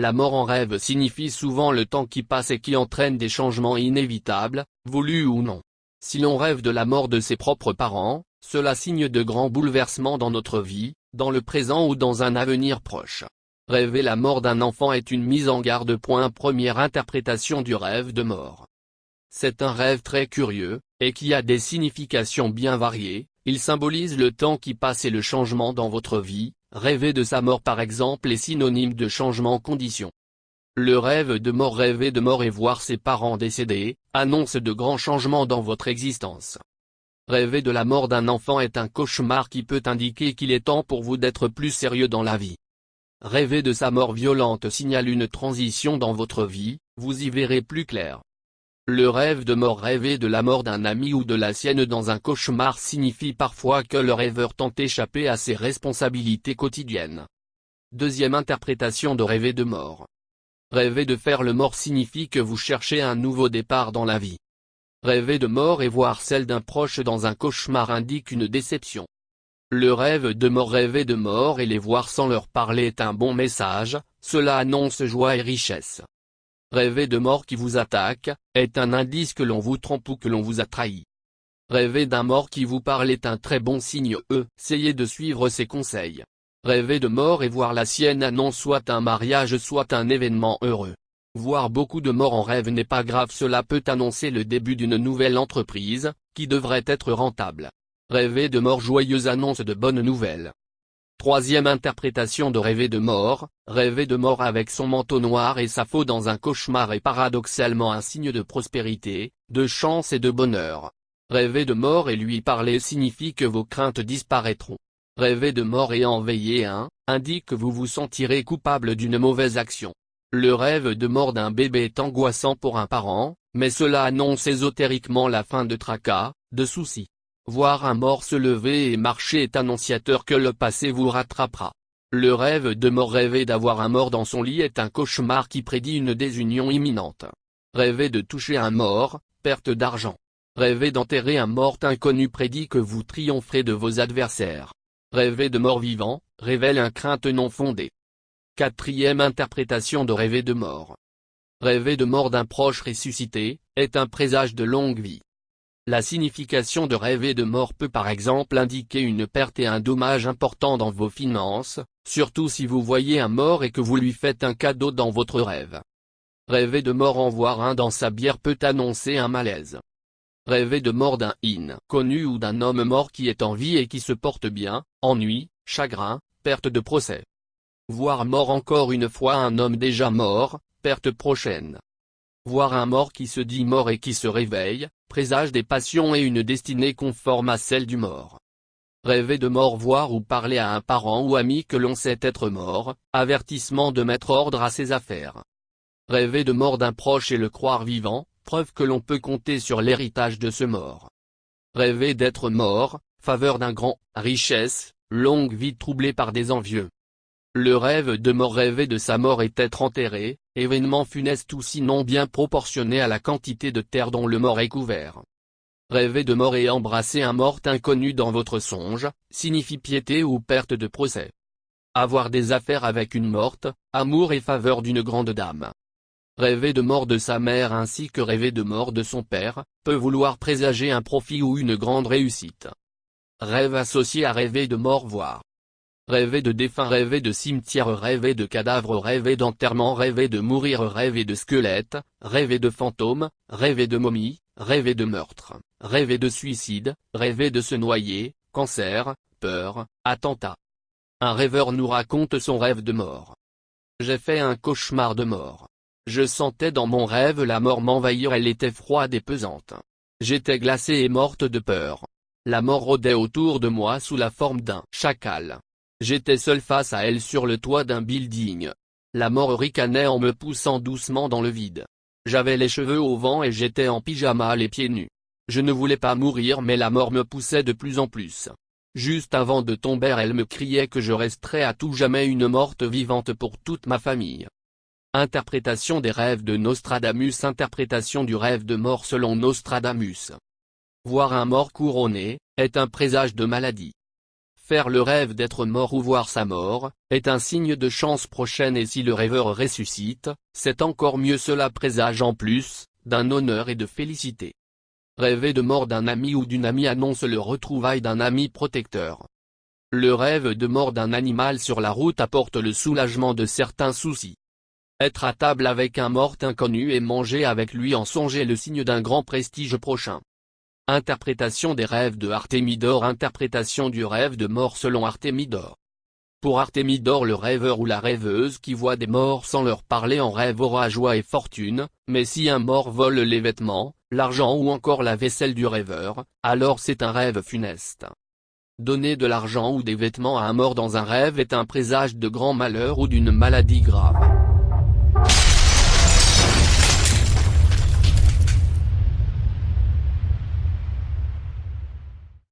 La mort en rêve signifie souvent le temps qui passe et qui entraîne des changements inévitables, voulus ou non. Si l'on rêve de la mort de ses propres parents, cela signe de grands bouleversements dans notre vie, dans le présent ou dans un avenir proche. Rêver la mort d'un enfant est une mise en garde. Première interprétation du rêve de mort. C'est un rêve très curieux, et qui a des significations bien variées, il symbolise le temps qui passe et le changement dans votre vie, Rêver de sa mort par exemple est synonyme de changement condition. Le rêve de mort Rêver de mort et voir ses parents décédés, annonce de grands changements dans votre existence. Rêver de la mort d'un enfant est un cauchemar qui peut indiquer qu'il est temps pour vous d'être plus sérieux dans la vie. Rêver de sa mort violente signale une transition dans votre vie, vous y verrez plus clair. Le rêve de mort rêver de la mort d'un ami ou de la sienne dans un cauchemar signifie parfois que le rêveur tente d'échapper à ses responsabilités quotidiennes. Deuxième interprétation de rêver de mort. Rêver de faire le mort signifie que vous cherchez un nouveau départ dans la vie. Rêver de mort et voir celle d'un proche dans un cauchemar indique une déception. Le rêve de mort rêver de mort et les voir sans leur parler est un bon message, cela annonce joie et richesse. Rêver de mort qui vous attaque, est un indice que l'on vous trompe ou que l'on vous a trahi. Rêver d'un mort qui vous parle est un très bon signe e, essayez de suivre ses conseils. Rêver de mort et voir la sienne annonce soit un mariage soit un événement heureux. Voir beaucoup de morts en rêve n'est pas grave cela peut annoncer le début d'une nouvelle entreprise, qui devrait être rentable. Rêver de mort joyeuse annonce de bonnes nouvelles. Troisième interprétation de rêver de mort, rêver de mort avec son manteau noir et sa faux dans un cauchemar est paradoxalement un signe de prospérité, de chance et de bonheur. Rêver de mort et lui parler signifie que vos craintes disparaîtront. Rêver de mort et en veiller un, indique que vous vous sentirez coupable d'une mauvaise action. Le rêve de mort d'un bébé est angoissant pour un parent, mais cela annonce ésotériquement la fin de tracas, de soucis. Voir un mort se lever et marcher est annonciateur que le passé vous rattrapera. Le rêve de mort rêver d'avoir un mort dans son lit est un cauchemar qui prédit une désunion imminente. Rêver de toucher un mort, perte d'argent. Rêver d'enterrer un mort inconnu prédit que vous triompherez de vos adversaires. Rêver de mort vivant, révèle un crainte non fondée. Quatrième interprétation de rêver de mort. Rêver de mort d'un proche ressuscité, est un présage de longue vie. La signification de rêver de mort peut par exemple indiquer une perte et un dommage important dans vos finances, surtout si vous voyez un mort et que vous lui faites un cadeau dans votre rêve. Rêver de mort en voir un dans sa bière peut annoncer un malaise. Rêver de mort d'un in connu ou d'un homme mort qui est en vie et qui se porte bien, ennui, chagrin, perte de procès. Voir mort encore une fois un homme déjà mort, perte prochaine. Voir un mort qui se dit mort et qui se réveille, présage des passions et une destinée conforme à celle du mort. Rêver de mort voir ou parler à un parent ou ami que l'on sait être mort, avertissement de mettre ordre à ses affaires. Rêver de mort d'un proche et le croire vivant, preuve que l'on peut compter sur l'héritage de ce mort. Rêver d'être mort, faveur d'un grand, richesse, longue vie troublée par des envieux. Le rêve de mort rêver de sa mort est être enterré, événement funeste ou sinon bien proportionné à la quantité de terre dont le mort est couvert. Rêver de mort et embrasser un mort inconnu dans votre songe, signifie piété ou perte de procès. Avoir des affaires avec une morte, amour et faveur d'une grande dame. Rêver de mort de sa mère ainsi que rêver de mort de son père, peut vouloir présager un profit ou une grande réussite. Rêve associé à rêver de mort voire. Rêver de défunt rêver de cimetière rêver de cadavre rêver d'enterrement rêver de mourir rêver de squelette, rêver de fantôme, rêver de momie, rêver de meurtre, rêver de suicide, rêver de se noyer, cancer, peur, attentat. Un rêveur nous raconte son rêve de mort. J'ai fait un cauchemar de mort. Je sentais dans mon rêve la mort m'envahir elle était froide et pesante. J'étais glacée et morte de peur. La mort rôdait autour de moi sous la forme d'un chacal. J'étais seul face à elle sur le toit d'un building. La mort ricanait en me poussant doucement dans le vide. J'avais les cheveux au vent et j'étais en pyjama les pieds nus. Je ne voulais pas mourir mais la mort me poussait de plus en plus. Juste avant de tomber elle me criait que je resterais à tout jamais une morte vivante pour toute ma famille. Interprétation des rêves de Nostradamus Interprétation du rêve de mort selon Nostradamus. Voir un mort couronné, est un présage de maladie. Faire le rêve d'être mort ou voir sa mort, est un signe de chance prochaine et si le rêveur ressuscite, c'est encore mieux cela présage en plus, d'un honneur et de félicité. Rêver de mort d'un ami ou d'une amie annonce le retrouvail d'un ami protecteur. Le rêve de mort d'un animal sur la route apporte le soulagement de certains soucis. Être à table avec un mort inconnu et manger avec lui en songer le signe d'un grand prestige prochain. Interprétation des rêves de Artémidor Interprétation du rêve de mort selon Artémidor. Pour Artémidor le rêveur ou la rêveuse qui voit des morts sans leur parler en rêve aura joie et fortune, mais si un mort vole les vêtements, l'argent ou encore la vaisselle du rêveur, alors c'est un rêve funeste. Donner de l'argent ou des vêtements à un mort dans un rêve est un présage de grand malheur ou d'une maladie grave.